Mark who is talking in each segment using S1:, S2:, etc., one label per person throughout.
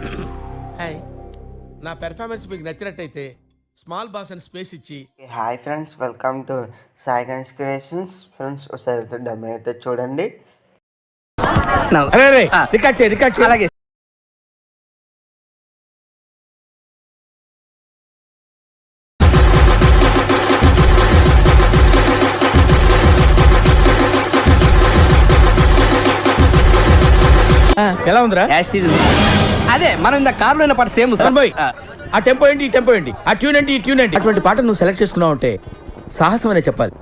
S1: Hi నా performance మీకు నచ్చినట్టయితే స్మాల్ బాస్ అని స్పేస్ ఇచ్చి
S2: hi friends welcome to Sai Ganesh creations friends ఒకసారి డమ్మి అయితే చూడండి.
S1: రికార్డ్ చేయి రికార్డ్ చేయి. అలాగే. ఎలా ఉందిరా?
S3: అదే మనం ఇంత కార్లో ఉన్న పాట సేమ్
S1: సన్బోయ్ ఆ టెంపో ఏంటి ఈ టెంపో ఏంటి? ఆ ట్యూన్ ఏంటి ఈ ట్యూన్ ఏంటి? అటువంటి పాట నువ్వు సెలెక్ట్ చేసుకున్నావు అంటే సాహసం అనే చెప్పాలి.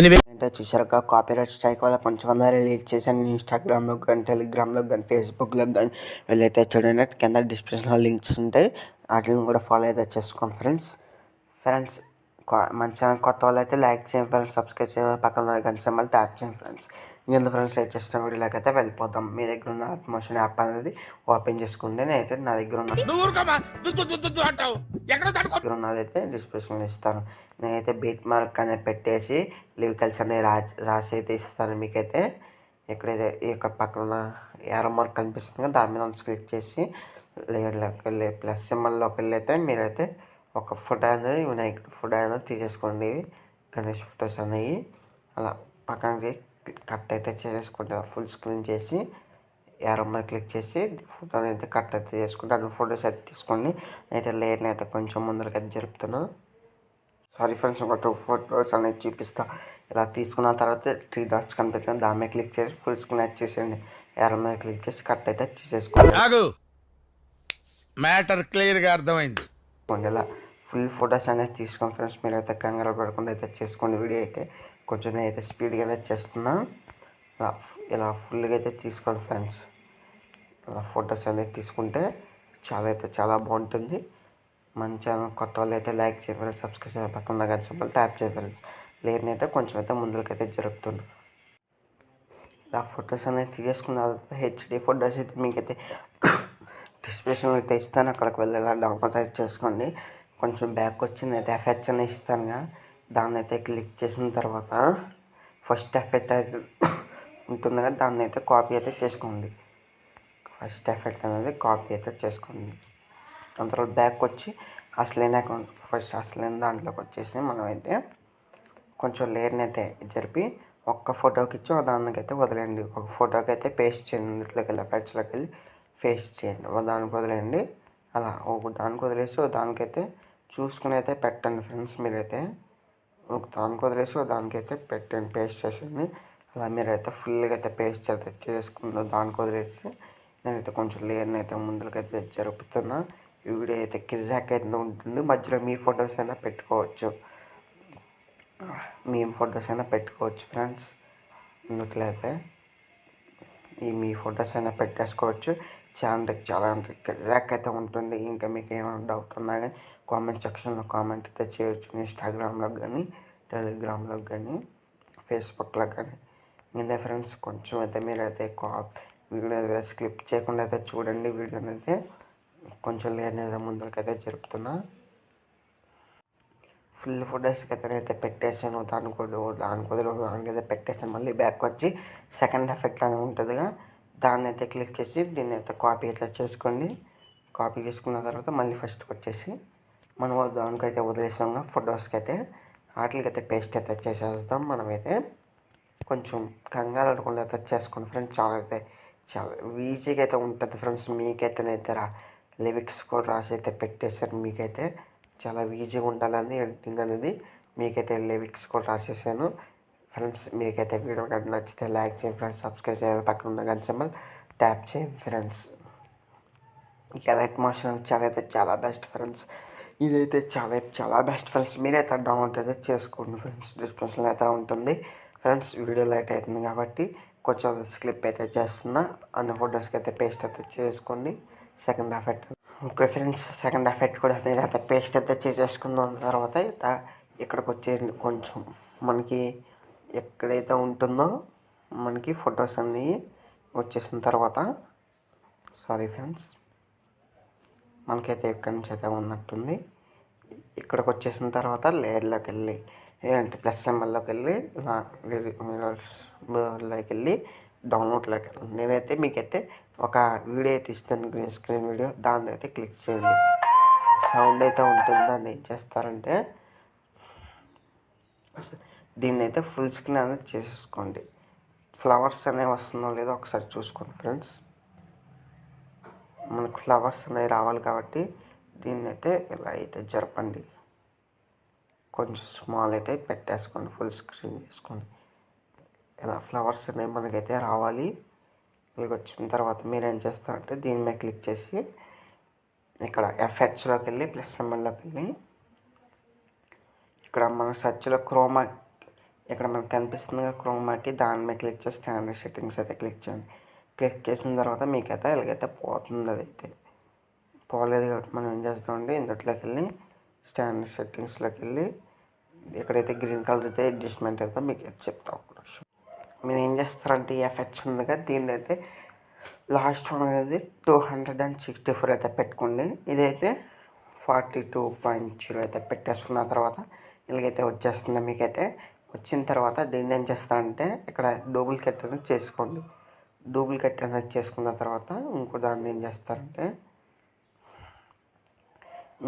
S1: ఎనివే
S2: అంటే చూసారుగా కాపీరైట్ స్ట్రైక్ వల్ల కొంచెం రిలీజ్ చేశాను ఇన్స్టాగ్రామ్లో కానీ టెలిగ్రామ్లో కానీ ఫేస్బుక్లో కానీ వెళ్ళైతే చూడండి. కింద డిస్క్రిప్షన్లో లింక్స్ ఉంటాయి. వాటిని కూడా ఫాలో అయితే చేసుకోండి ఫ్రెండ్స్ ఫ్రెండ్స్ మన ఛానల్ కొత్త వాళ్ళు అయితే లైక్ చేయండి ఫ్రెండ్స్ సబ్స్క్రైబ్ చేయండి పక్కన గంట సింబల్ ట్యాప్ చేయండి ఫ్రెండ్స్. ఇంకెందుకు ఫ్రెండ్స్ లైక్ చేసిన వీడియోలోకి అయితే వెళ్ళిపోతాం. మీ దగ్గర ఉన్న ఆత్మోషన్ యాప్ అనేది ఓపెన్ చేసుకోండి నేనైతే నా దగ్గర ఉన్న దగ్గర ఉన్నదైతే డిస్క్రిప్షన్లో ఇస్తాను. నేనైతే బీట్ మార్క్ అనేది పెట్టేసి లివికల్స్ అనేవి రా రాసి అయితే ఇస్తాను మీకైతే. ఎక్కడైతే ఇక్కడ పక్కన ఏరో మార్క్ కనిపిస్తుంది దాని మీద క్లిక్ చేసి ప్లస్ సింబల్లోకి వెళ్ళి అయితే మీరైతే ఒక ఫోటో అనేది వినాయకుడి ఫోటో అనేది తీసేసుకోండి. గణేష్ ఫొటోస్ అనేవి. అలా పక్కనకి కట్ అయితే చేసేసుకోండి ఫుల్ స్క్రీన్ చేసి యారో మీద క్లిక్ చేసి ఫోటోని అయితే కట్ అయితే చేసుకుంటే. అందులో ఫొటోస్ అయితే తీసుకోండి. అయితే లేయర్ని అయితే కొంచెం ముందరకి అయితే జరుపుతున్నా. సారీ ఫ్రెండ్స్ ఒక టూ ఫోటోస్ అనేది చూపిస్తా. ఇలా తీసుకున్న తర్వాత త్రీ డాట్స్ కనిపిస్తుంది దాని మీద క్లిక్ చేసి ఫుల్ స్క్రీన్ అయితే చేసేయండి. యారో మీద క్లిక్ చేసి కట్ అయితే చేసేసుకోండి.
S1: మ్యాటర్ క్లియర్గా అర్థమైంది.
S2: చేసుకోండి ఇలా ఫుల్ ఫొటోస్ అనేది తీసుకోండి ఫ్రెండ్స్. మీరు అయితే కంగారు పడకుండా అయితే చేసుకోండి వీడియో అయితే. కొంచెం అయితే స్పీడ్గా అయితే చేస్తున్నా. ఇలా ఇలా ఫుల్గా అయితే తీసుకోండి ఫ్రెండ్స్. ఇలా ఫొటోస్ అనేది తీసుకుంటే చాలా అయితే చాలా బాగుంటుంది. మన ఛానల్ కొత్త వాళ్ళు అయితే లైక్ చేయాలి సబ్స్క్రైబ్ పక్కన కానీ సింబల్ ట్యాప్ చేయరు లేనైతే కొంచెం అయితే ముందుకైతే జరుపుతుంది ఇలా ఫొటోస్ అనేది తీసేసుకున్న తర్వాత హెచ్డి ఫొటోస్ అయితే మీకైతే డిస్క్రిప్షన్ అయితే ఇస్తాను. అక్కడికి వెళ్ళి ఇలా డౌన్లోడ్ అయితే చేసుకోండి. కొంచెం బ్యాక్ వచ్చి అయితే ఎఫెక్ట్స్ అనేది ఇస్తానుగా దాన్ని అయితే క్లిక్ చేసిన తర్వాత ఫస్ట్ ఎఫెక్ట్ అయితే ఉంటుంది కదా దాన్ని అయితే కాపీ అయితే చేసుకోండి. ఫస్ట్ ఎఫెక్ట్ అనేది కాపీ అయితే చేసుకోండి. దాని తర్వాత బ్యాక్ వచ్చి అసలైన అకౌంట్ ఫస్ట్ అసలైన దాంట్లోకి వచ్చేసి మనం అయితే కొంచెం లేయర్ని అయితే జరిపి ఒక్క ఫోటోకి ఇచ్చి ఒక దానికైతే వదిలేయండి. ఒక ఫోటోకి అయితే పేస్ట్ చేయండి. ఇంట్లోకి వెళ్ళి ఎఫెక్ట్స్లోకి వెళ్ళి పేస్ట్ చేయండి. ఒక దానికి వదిలేయండి. అలా ఒక దానికి వదిలేసి ఒక దానికైతే చూసుకుని అయితే పెట్టండి ఫ్రెండ్స్ మీరైతే. ఒక దానికి వదిలేసి ఒక దానికైతే పెట్టండి. పేస్ట్ చేసేయండి. అలా మీరైతే ఫుల్గా అయితే పేస్ట్ అయితే చేసుకుందో. దానికి వదిలేసి నేనైతే కొంచెం లేయర్ని అయితే ముందుకైతే జరుపుతున్నా. ఈ వీడియో అయితే కిర్రాక్ అయితే ఉంటుంది. మధ్యలో మీ ఫొటోస్ అయినా పెట్టుకోవచ్చు. మీ ఫొటోస్ అయినా పెట్టుకోవచ్చు ఫ్రెండ్స్. ఇందుట్లయితే ఈ మీ ఫొటోస్ అయినా పెట్టేసుకోవచ్చు. చాలా అంటే చాలా అంటే ర్యాక్ అయితే ఉంటుంది. ఇంకా మీకు ఏమైనా డౌట్ ఉన్నా కానీ కామెంట్ సెక్షన్లో కామెంట్ అయితే చేయొచ్చు. ఇన్స్టాగ్రామ్లో కానీ టెలిగ్రామ్లో కానీ ఫేస్బుక్లో కానీ ఇదే ఫ్రెండ్స్ కొంచెం అయితే మీరైతే కా వీడియో అయితే స్క్లిప్ చేయకుండా అయితే చూడండి. వీడియోని అయితే కొంచెం లేని ముందుకైతే జరుపుతున్నా. ఫుల్ ఫొటోస్కి అయితే నేనైతే పెట్టేసాను దాని వదిలి దాని వదిలి దానికైతే అయితే పెట్టేసాను మళ్ళీ బ్యాక్ వచ్చి సెకండ్ ఎఫెక్ట్ అని ఉంటుందిగా. దాన్ని అయితే క్లిక్ చేసి దీన్ని అయితే కాపీ అయితే చేసుకోండి. కాపీ చేసుకున్న తర్వాత మళ్ళీ ఫస్ట్కి వచ్చేసి మనం దానికైతే వదిలేసాం ఫొటోస్కి అయితే. వాటికైతే పేస్ట్ అయితే చేసేస్తాం మనమైతే కొంచెం కంగారు అడగకుండా అయితే చేసుకోండి ఫ్రెండ్స్ చాలా అయితే చాలా ఈజీగా అయితే ఉంటుంది ఫ్రెండ్స్ మీకైతేనైతే రా లిరిక్స్ కూడా రాసి అయితే పెట్టేశారు. మీకైతే చాలా ఈజీగా ఉండాలని ఎడిటింగ్ అనేది మీకైతే లిరిక్స్ కూడా రాసేసాను. ఫ్రెండ్స్ మీకైతే వీడియో కానీ నచ్చితే లైక్ చేయండి ఫ్రెండ్స్ సబ్స్క్రైబ్ చేయండి. పక్కన ఉన్న గంట సింబల్ ట్యాప్ చేయండి ఫ్రెండ్స్. ఎలైట్ మోషన్ చాలా అయితే చాలా బెస్ట్ ఫ్రెండ్స్ ఇదైతే చాలా చాలా బెస్ట్ ఫ్రెండ్స్ మీరైతే డౌన్లోడ్ అయితే చేసుకోండి ఫ్రెండ్స్. డిస్క్రిప్షన్లో అయితే ఉంటుంది. ఫ్రెండ్స్ వీడియో లైట్ అవుతుంది కాబట్టి కొంచెం స్క్లిప్ అయితే చేస్తున్నా. అన్ని ఫొటోస్కి అయితే పేస్ట్ అయితే చేసుకోండి. Second effect okay friends second effect కూడా మీరు అయితే పేస్ట్ అయితే చేసేసుకున్న తర్వాత ఇక్కడికి వచ్చేసి కొంచెం. మనకి ఎక్కడైతే ఉంటుందో మనకి ఫొటోస్ అన్నీ వచ్చేసిన తర్వాత సారీ ఫ్రెండ్స్ మనకైతే ఎక్కడి నుంచి అయితే ఉన్నట్టుంది. ఇక్కడికి వచ్చేసిన తర్వాత లేయర్లోకి వెళ్ళి ఏంటి ప్లస్ సింబల్లోకి వెళ్ళి ఇలా వెళ్ళి డౌన్లోడ్లోకి వెళ్ళండి నేనైతే మీకైతే ఒక వీడియో అయితే ఇస్తాను గ్రీన్ స్క్రీన్ వీడియో. దాన్ని అయితే క్లిక్ చేయండి. సౌండ్ అయితే ఉంటుంది? దాన్ని ఏం చేస్తారంటే దీన్ని అయితే ఫుల్ స్క్రీన్ అనేది చేసేసుకోండి. ఫ్లవర్స్ అనేవి వస్తుందో లేదో ఒకసారి చూసుకోండి ఫ్రెండ్స్ మనకు ఫ్లవర్స్ అనేవి రావాలి కాబట్టి దీన్ని అయితే ఇలా అయితే జరపండి. కొంచెం స్మాల్ అయితే పెట్టేసుకోండి ఫుల్ స్క్రీన్ చేసుకోండి. ఇలా ఫ్లవర్స్ అనేవి మనకైతే రావాలి. ఇలా వచ్చిన తర్వాత మీరు ఏం చేస్తారంటే దీని మీద క్లిక్ చేసి ఇక్కడ ఎఫెక్ట్స్లోకి వెళ్ళి ప్లస్ ఎంఎల్లోకి వెళ్ళి ఇక్కడ మన సెర్చ్లో క్రోమా ఇక్కడ మనకు కనిపిస్తుంది క్రోమాకి దాని మీద క్లిక్ చేసి స్టాండర్డ్ సెట్టింగ్స్ అయితే క్లిక్ చేయండి. క్లిక్ చేసిన తర్వాత మీకైతే ఎలాగైతే పోతుంది అదైతే. పోలేదు కాబట్టి మనం ఏం చేస్తామండి ఇందులోకి వెళ్ళి స్టాండర్డ్ సెట్టింగ్స్లోకి వెళ్ళి ఎక్కడైతే గ్రీన్ కలర్ అయితే అడ్జస్ట్మెంట్ అయితే మీకు అయితే చెప్తాం మీరు ఏం చేస్తారంటే ఈ ఎఫెక్ట్స్ ఉందిగా దీన్ని అయితే లాస్ట్ వన్ అనేది two hundred and sixty four అయితే పెట్టుకోండి. ఇదైతే ఫార్టీ టూ పాయింట్ జీరో అయితే పెట్టేసుకున్న తర్వాత ఇలాగైతే వచ్చేస్తుంది. మీకైతే వచ్చిన తర్వాత దీన్ని ఏం చేస్తారంటే ఇక్కడ డూప్లికేట్ అనేది చేసుకోండి. డూప్లికేట్ అనేది చేసుకున్న తర్వాత ఇంకో దాన్ని ఏం చేస్తారంటే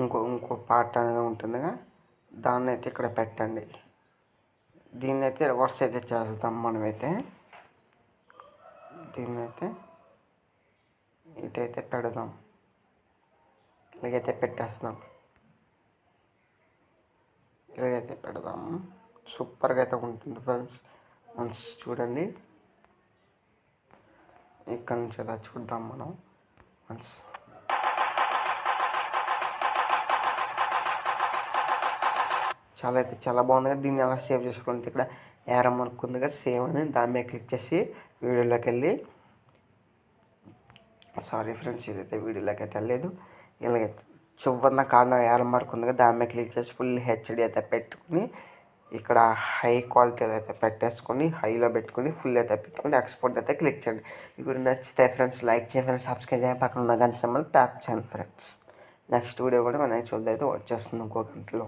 S2: ఇంకో ఇంకో పార్ట్ అనేది ఉంటుందిగా దాన్ని అయితే ఇక్కడ పెట్టండి. దీన్ని అయితే రివర్స్ అయితే చేస్తాం మనమైతే. దీన్ని అయితే ఇటైతే పెడదాం. ఇలాగైతే పెట్టేస్తాం ఇలాగైతే పెడదాము సూపర్గా అయితే ఉంటుంది ఫ్రెండ్స్. మంచి చూడండి. ఇక్కడ నుంచి ఇలా చూద్దాం మనం. మంచి చాలా అయితే చాలా బాగుంది కదా. దీన్ని ఎలా సేవ్ చేసుకోండి ఇక్కడ ఏర అనుకుంది కదా. సేవ్ అని దాని మీద క్లిక్ చేసి వీడియోలోకి వెళ్ళి. సారీ ఫ్రెండ్స్ ఇదైతే వీడియోలోకి అయితే వెళ్ళలేదు. ఇలాగ చివరిన కారణం ఏర మార్క్ ఉంది కదా. దాని మీద క్లిక్ చేసి ఫుల్ హెచ్డి అయితే పెట్టుకుని ఇక్కడ హై క్వాలిటీ అయితే పెట్టేసుకొని హైలో పెట్టుకుని ఫుల్ అయితే పెట్టుకొని ఎక్స్పోర్ట్ అయితే క్లిక్ చేయండి. ఇప్పుడు నచ్చితే ఫ్రెండ్స్ లైక్ చేయండి ఫ్రెండ్స్ సబ్స్క్రైబ్ చేయండి. పక్కన ఉన్న గంట సింబల్ ట్యాప్ చేయండి ఫ్రెండ్స్ నెక్స్ట్ వీడియో కూడా మన చూద్దాం. వచ్చేస్తుంది ఇంకో గంటలో.